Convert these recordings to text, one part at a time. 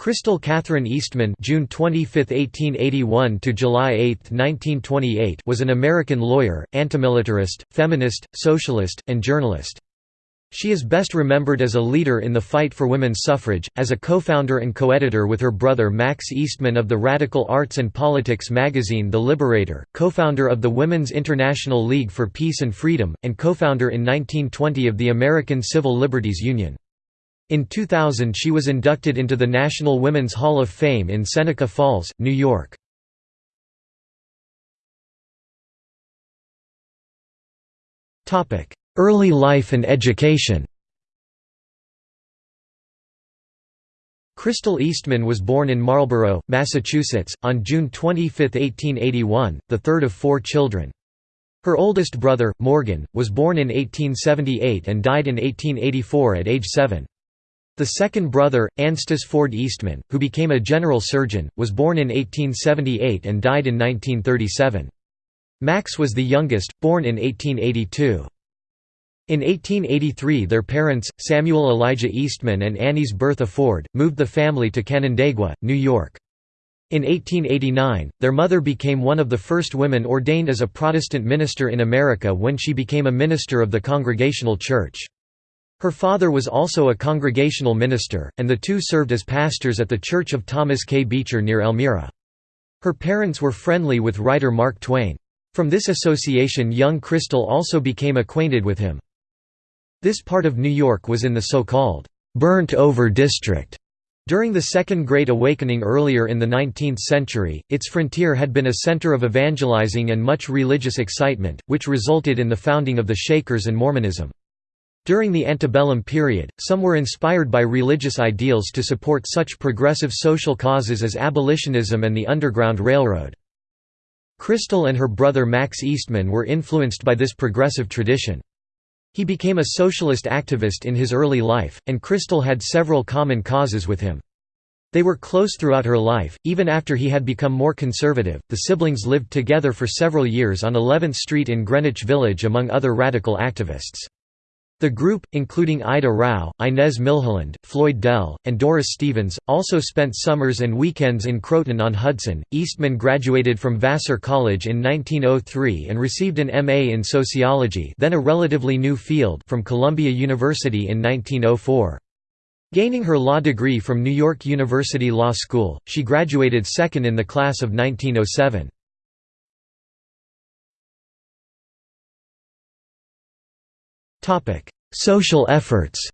Crystal Catherine Eastman June 25, 1881 to July 8, 1928 was an American lawyer, antimilitarist, feminist, socialist, and journalist. She is best remembered as a leader in the fight for women's suffrage, as a co-founder and co-editor with her brother Max Eastman of the radical arts and politics magazine The Liberator, co-founder of the Women's International League for Peace and Freedom, and co-founder in 1920 of the American Civil Liberties Union. In 2000 she was inducted into the National Women's Hall of Fame in Seneca Falls, New York. Early life and education Crystal Eastman was born in Marlborough, Massachusetts, on June 25, 1881, the third of four children. Her oldest brother, Morgan, was born in 1878 and died in 1884 at age seven. The second brother, Anstis Ford Eastman, who became a general surgeon, was born in 1878 and died in 1937. Max was the youngest, born in 1882. In 1883 their parents, Samuel Elijah Eastman and Annis Bertha Ford, moved the family to Canandaigua, New York. In 1889, their mother became one of the first women ordained as a Protestant minister in America when she became a minister of the Congregational Church. Her father was also a congregational minister, and the two served as pastors at the Church of Thomas K. Beecher near Elmira. Her parents were friendly with writer Mark Twain. From this association young Crystal also became acquainted with him. This part of New York was in the so-called, "'burnt-over district' During the Second Great Awakening earlier in the 19th century, its frontier had been a center of evangelizing and much religious excitement, which resulted in the founding of the Shakers and Mormonism. During the antebellum period, some were inspired by religious ideals to support such progressive social causes as abolitionism and the Underground Railroad. Crystal and her brother Max Eastman were influenced by this progressive tradition. He became a socialist activist in his early life, and Crystal had several common causes with him. They were close throughout her life, even after he had become more conservative. The siblings lived together for several years on 11th Street in Greenwich Village among other radical activists. The group, including Ida Rauh, Inez Milholland, Floyd Dell, and Doris Stevens, also spent summers and weekends in Croton-on-Hudson. Eastman graduated from Vassar College in 1903 and received an M.A. in sociology, then a relatively new field, from Columbia University in 1904. Gaining her law degree from New York University Law School, she graduated second in the class of 1907. Social efforts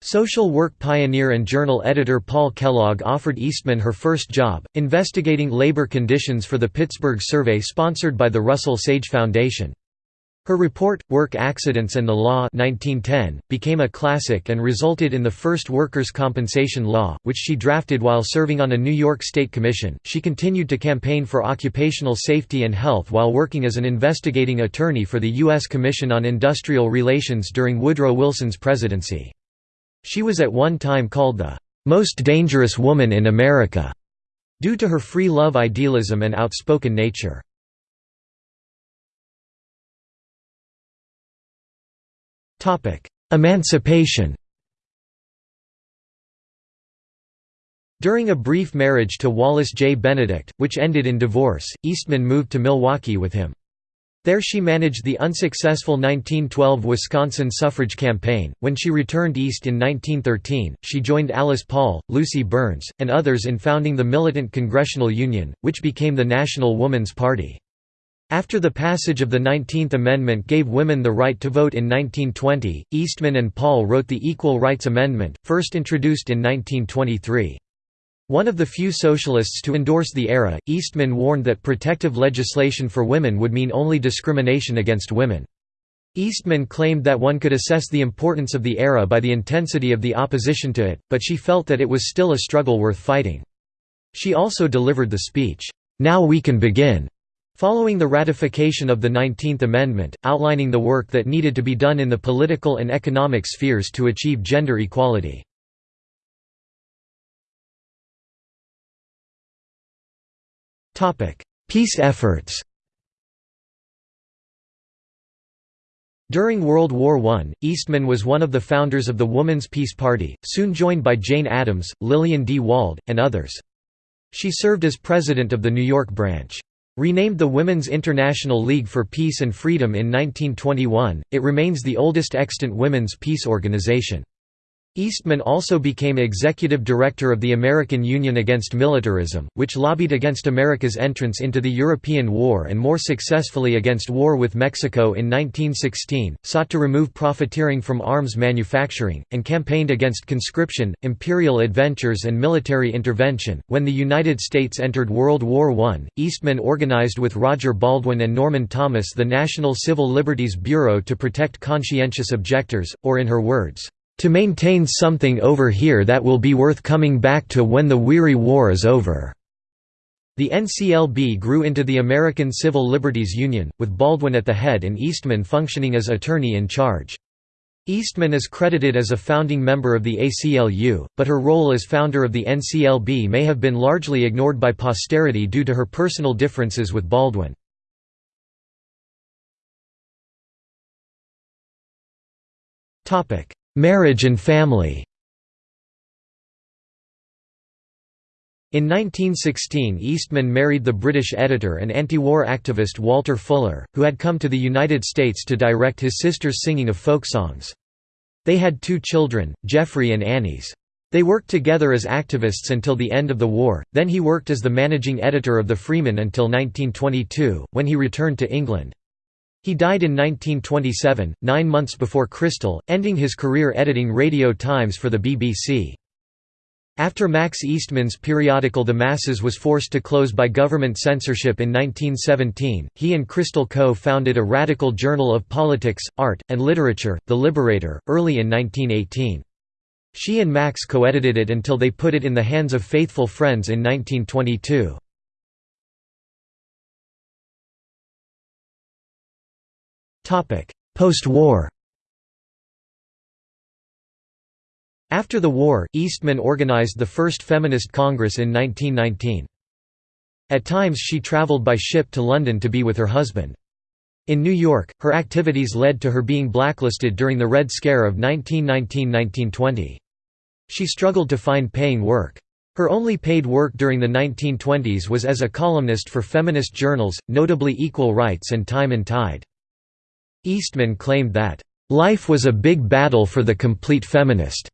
Social work pioneer and journal editor Paul Kellogg offered Eastman her first job, investigating labor conditions for the Pittsburgh survey sponsored by the Russell Sage Foundation. Her report, Work Accidents and the Law 1910, became a classic and resulted in the first workers' compensation law, which she drafted while serving on a New York State Commission. She continued to campaign for occupational safety and health while working as an investigating attorney for the U.S. Commission on Industrial Relations during Woodrow Wilson's presidency. She was at one time called the most dangerous woman in America due to her free love idealism and outspoken nature. Emancipation During a brief marriage to Wallace J. Benedict, which ended in divorce, Eastman moved to Milwaukee with him. There she managed the unsuccessful 1912 Wisconsin suffrage campaign. When she returned east in 1913, she joined Alice Paul, Lucy Burns, and others in founding the Militant Congressional Union, which became the National Woman's Party. After the passage of the Nineteenth Amendment gave women the right to vote in 1920, Eastman and Paul wrote the Equal Rights Amendment, first introduced in 1923. One of the few socialists to endorse the era, Eastman warned that protective legislation for women would mean only discrimination against women. Eastman claimed that one could assess the importance of the era by the intensity of the opposition to it, but she felt that it was still a struggle worth fighting. She also delivered the speech, "'Now we can begin' Following the ratification of the Nineteenth Amendment, outlining the work that needed to be done in the political and economic spheres to achieve gender equality. Peace efforts During World War I, Eastman was one of the founders of the Woman's Peace Party, soon joined by Jane Addams, Lillian D. Wald, and others. She served as president of the New York branch. Renamed the Women's International League for Peace and Freedom in 1921, it remains the oldest extant women's peace organization. Eastman also became executive director of the American Union Against Militarism, which lobbied against America's entrance into the European War and more successfully against war with Mexico in 1916, sought to remove profiteering from arms manufacturing, and campaigned against conscription, imperial adventures and military intervention. When the United States entered World War I, Eastman organized with Roger Baldwin and Norman Thomas the National Civil Liberties Bureau to protect conscientious objectors, or in her words, to maintain something over here that will be worth coming back to when the weary war is over." The NCLB grew into the American Civil Liberties Union, with Baldwin at the head and Eastman functioning as attorney in charge. Eastman is credited as a founding member of the ACLU, but her role as founder of the NCLB may have been largely ignored by posterity due to her personal differences with Baldwin. Marriage and family In 1916 Eastman married the British editor and anti-war activist Walter Fuller, who had come to the United States to direct his sister's singing of folk songs. They had two children, Jeffrey and Annis. They worked together as activists until the end of the war, then he worked as the managing editor of the Freeman until 1922, when he returned to England. He died in 1927, nine months before Crystal, ending his career editing Radio Times for the BBC. After Max Eastman's periodical The Masses was forced to close by government censorship in 1917, he and Crystal co-founded a radical journal of politics, art, and literature, The Liberator, early in 1918. She and Max co-edited it until they put it in the hands of faithful friends in 1922. Post-war After the war, Eastman organized the first feminist congress in 1919. At times she traveled by ship to London to be with her husband. In New York, her activities led to her being blacklisted during the Red Scare of 1919–1920. She struggled to find paying work. Her only paid work during the 1920s was as a columnist for feminist journals, notably Equal Rights and Time and Tide. Eastman claimed that, "...life was a big battle for the complete feminist."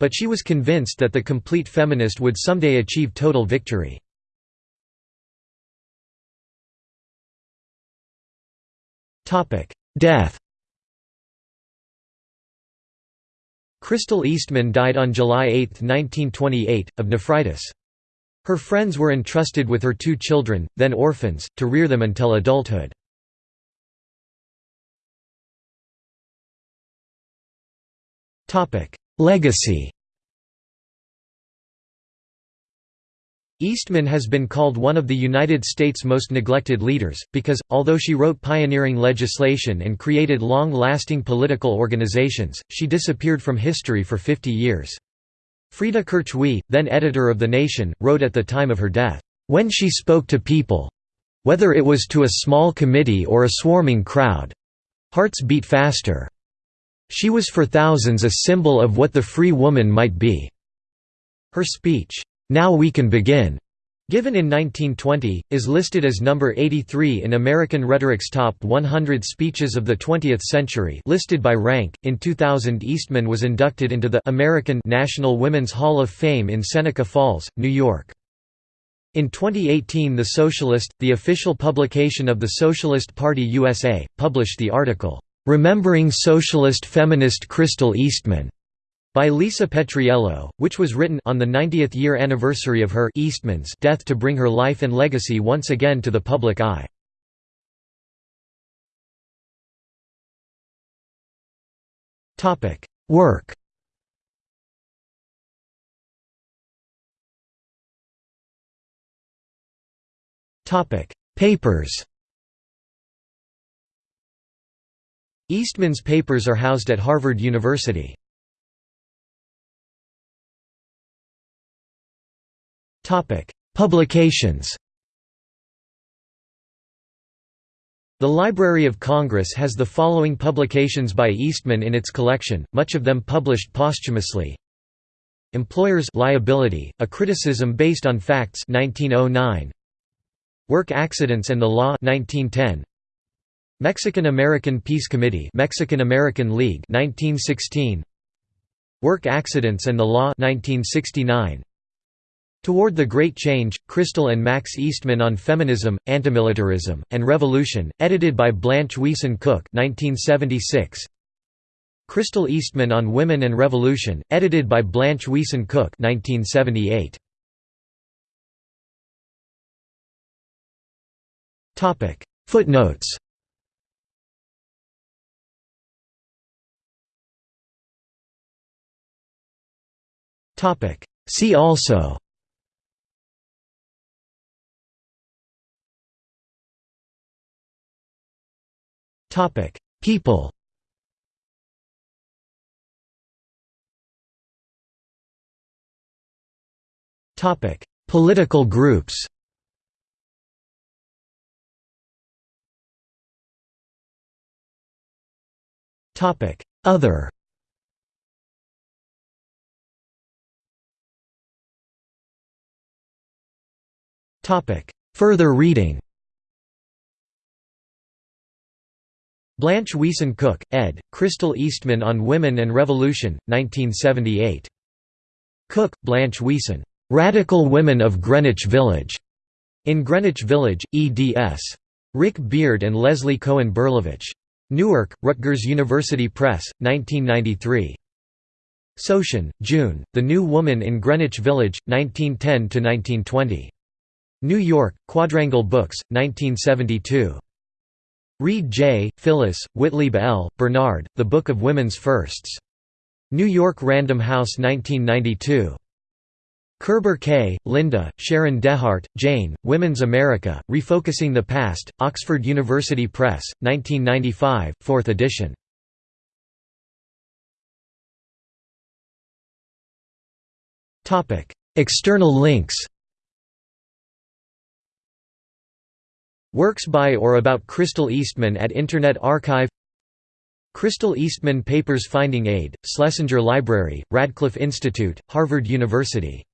But she was convinced that the complete feminist would someday achieve total victory. Death Crystal Eastman died on July 8, 1928, of nephritis. Her friends were entrusted with her two children, then orphans, to rear them until adulthood. Legacy Eastman has been called one of the United States' most neglected leaders, because, although she wrote pioneering legislation and created long-lasting political organizations, she disappeared from history for 50 years. Frida Kirchwey, then editor of The Nation, wrote at the time of her death, "...when she spoke to people—whether it was to a small committee or a swarming crowd—hearts beat faster." She was for thousands a symbol of what the free woman might be. Her speech, "'Now We Can Begin' Given in 1920, is listed as number 83 in American Rhetoric's Top 100 Speeches of the 20th Century listed by rank. In 2000 Eastman was inducted into the American National Women's Hall of Fame in Seneca Falls, New York. In 2018 The Socialist, the official publication of the Socialist Party USA, published the article, "'Remembering Socialist Feminist Crystal Eastman' by Lisa Petriello, which was written on the 90th year anniversary of her Eastman's death to bring her life and legacy once again to the public eye. Work Papers Eastman's papers are housed at Harvard University. Publications The Library of Congress has the following publications by Eastman in its collection, much of them published posthumously. Employers Liability, a criticism based on facts 1909. Work Accidents and the Law 1910. Mexican-American Peace Committee Mexican-American League 1916. Work Accidents and the Law 1969. Toward the Great Change, Crystal and Max Eastman on Feminism, Antimilitarism, and Revolution, edited by Blanche Wiesen Cook 1976. Crystal Eastman on Women and Revolution, edited by Blanche Wiesen Cook 1978. Footnotes See also. People. Political groups. Other Further reading Blanche Wiesen Cook, ed., Crystal Eastman on Women and Revolution, 1978. Cook, Blanche Wiesen. "'Radical Women of Greenwich Village' in Greenwich Village, eds. Rick Beard and Leslie Cohen Berlowitz. Newark, Rutgers University Press, 1993. Sochen, June, The New Woman in Greenwich Village, 1910–1920. New York, Quadrangle Books, 1972. Read J., Phyllis, Witlieb L., Bernard, The Book of Women's Firsts. New York Random House 1992. Kerber K., Linda, Sharon Dehart, Jane, Women's America, Refocusing the Past, Oxford University Press, 1995, 4th edition. External links Works by or about Crystal Eastman at Internet Archive. Crystal Eastman Papers Finding Aid, Schlesinger Library, Radcliffe Institute, Harvard University